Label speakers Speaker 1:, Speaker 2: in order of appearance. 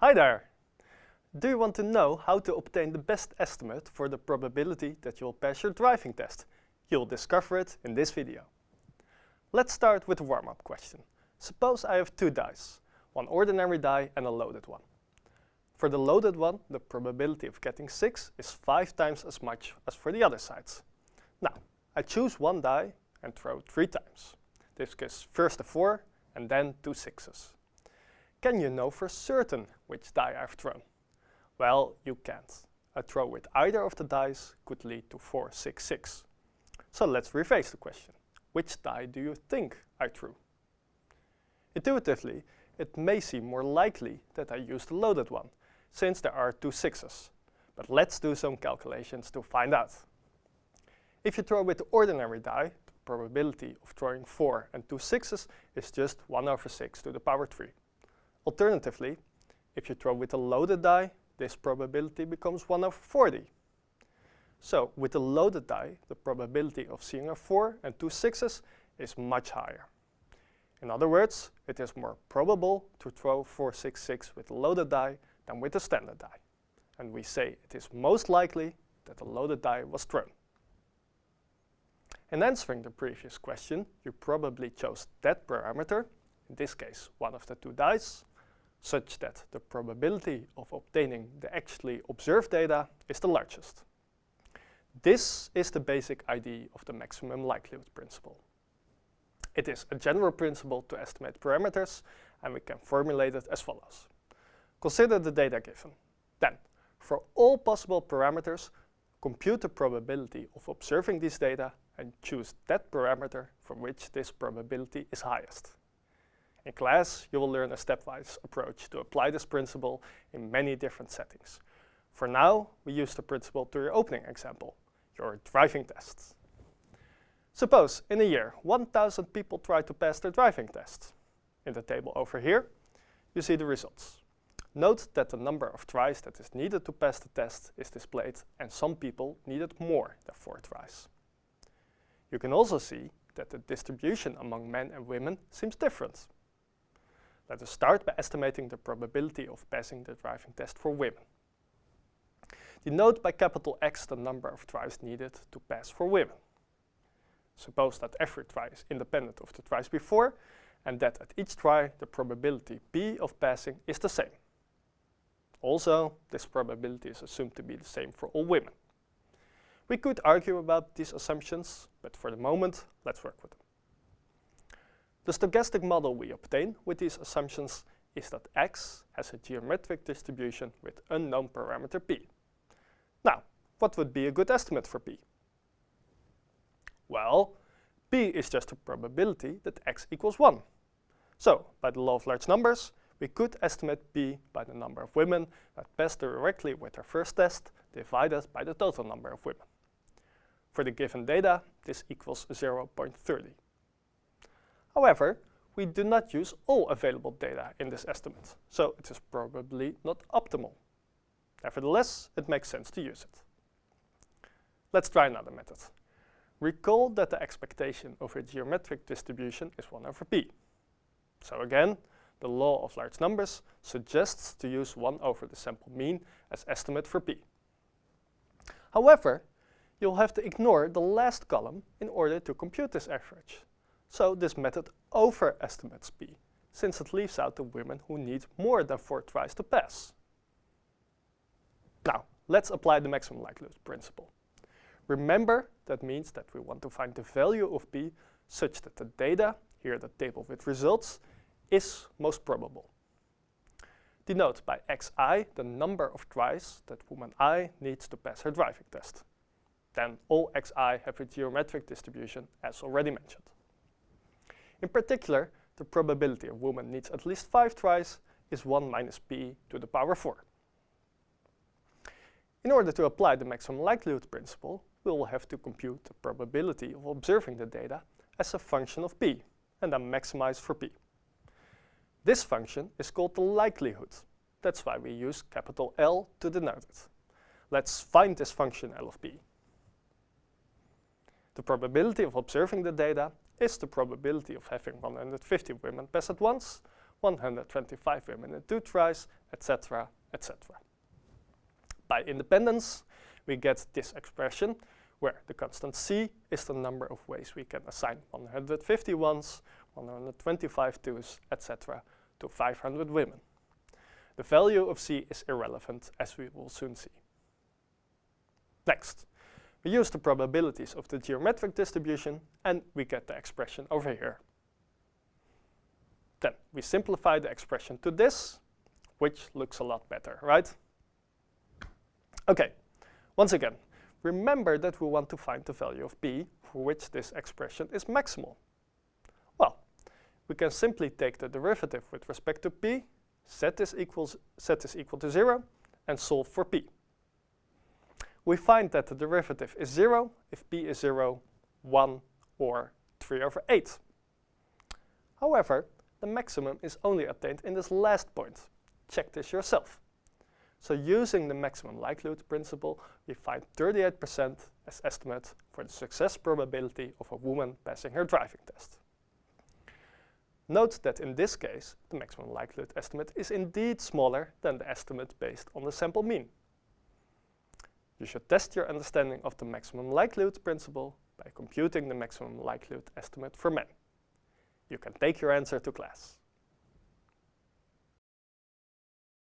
Speaker 1: Hi there! Do you want to know how to obtain the best estimate for the probability that you'll pass your driving test? You'll discover it in this video. Let's start with a warm-up question. Suppose I have two dice, one ordinary die and a loaded one. For the loaded one, the probability of getting 6 is 5 times as much as for the other sides. Now, I choose one die and throw 3 times. This gives first a 4 and then two sixes. Can you know for certain which die I've thrown? Well, you can't. A throw with either of the dice could lead to 4, 6, 6. So let's rephrase the question. Which die do you think I threw? Intuitively, it may seem more likely that I used the loaded one, since there are two sixes. But let's do some calculations to find out. If you throw with the ordinary die, the probability of throwing 4 and two sixes is just 1 over 6 to the power 3. Alternatively, if you throw with a loaded die, this probability becomes 1 over 40. So with a loaded die, the probability of seeing a 4 and two sixes is much higher. In other words, it is more probable to throw 466 with a loaded die than with a standard die. And we say it is most likely that a loaded die was thrown. In answering the previous question, you probably chose that parameter, in this case one of the two dice, such that the probability of obtaining the actually observed data is the largest. This is the basic idea of the maximum likelihood principle. It is a general principle to estimate parameters, and we can formulate it as follows. Consider the data given. Then, for all possible parameters, compute the probability of observing these data and choose that parameter from which this probability is highest. In class, you will learn a stepwise approach to apply this principle in many different settings. For now, we use the principle to your opening example, your driving tests. Suppose in a year 1,000 people try to pass their driving tests. In the table over here, you see the results. Note that the number of tries that is needed to pass the test is displayed and some people needed more than 4 tries. You can also see that the distribution among men and women seems different. Let us start by estimating the probability of passing the driving test for women. Denote by capital X the number of tries needed to pass for women. Suppose that every try is independent of the tries before and that at each try the probability P of passing is the same. Also, this probability is assumed to be the same for all women. We could argue about these assumptions, but for the moment, let's work with them. The stochastic model we obtain with these assumptions is that x has a geometric distribution with unknown parameter p. Now, what would be a good estimate for p? Well, p is just a probability that x equals 1. So, by the law of large numbers, we could estimate p by the number of women that passed directly with their first test divided by the total number of women. For the given data, this equals 0.30. However, we do not use all available data in this estimate, so it is probably not optimal. Nevertheless, it makes sense to use it. Let's try another method. Recall that the expectation of a geometric distribution is 1 over p. So again, the law of large numbers suggests to use 1 over the sample mean as estimate for p. However, you'll have to ignore the last column in order to compute this average. So this method overestimates p, since it leaves out the women who need more than 4 tries to pass. Now, let's apply the maximum likelihood principle. Remember, that means that we want to find the value of p such that the data, here the table with results, is most probable. Denote by xi the number of tries that woman i needs to pass her driving test. Then all xi have a geometric distribution as already mentioned. In particular, the probability a woman needs at least 5 tries is 1 minus p to the power 4. In order to apply the maximum likelihood principle, we will have to compute the probability of observing the data as a function of p, and then maximize for p. This function is called the likelihood. That's why we use capital L to denote it. Let's find this function L of p. The probability of observing the data is the probability of having 150 women pass at once, 125 women in two tries, etc., etc. By independence, we get this expression where the constant c is the number of ways we can assign 150 ones, 125 twos, etc. to 500 women. The value of c is irrelevant, as we will soon see. Next, we use the probabilities of the geometric distribution and we get the expression over here. Then we simplify the expression to this, which looks a lot better, right? Okay, once again, remember that we want to find the value of p for which this expression is maximal. Well, we can simply take the derivative with respect to p, set this, equals, set this equal to 0, and solve for p. We find that the derivative is 0 if p is 0, 1, or 3 over 8. However, the maximum is only obtained in this last point. Check this yourself. So using the maximum likelihood principle, we find 38% as estimate for the success probability of a woman passing her driving test. Note that in this case, the maximum likelihood estimate is indeed smaller than the estimate based on the sample mean. You should test your understanding of the maximum likelihood principle by computing the maximum likelihood estimate for men. You can take your answer to class.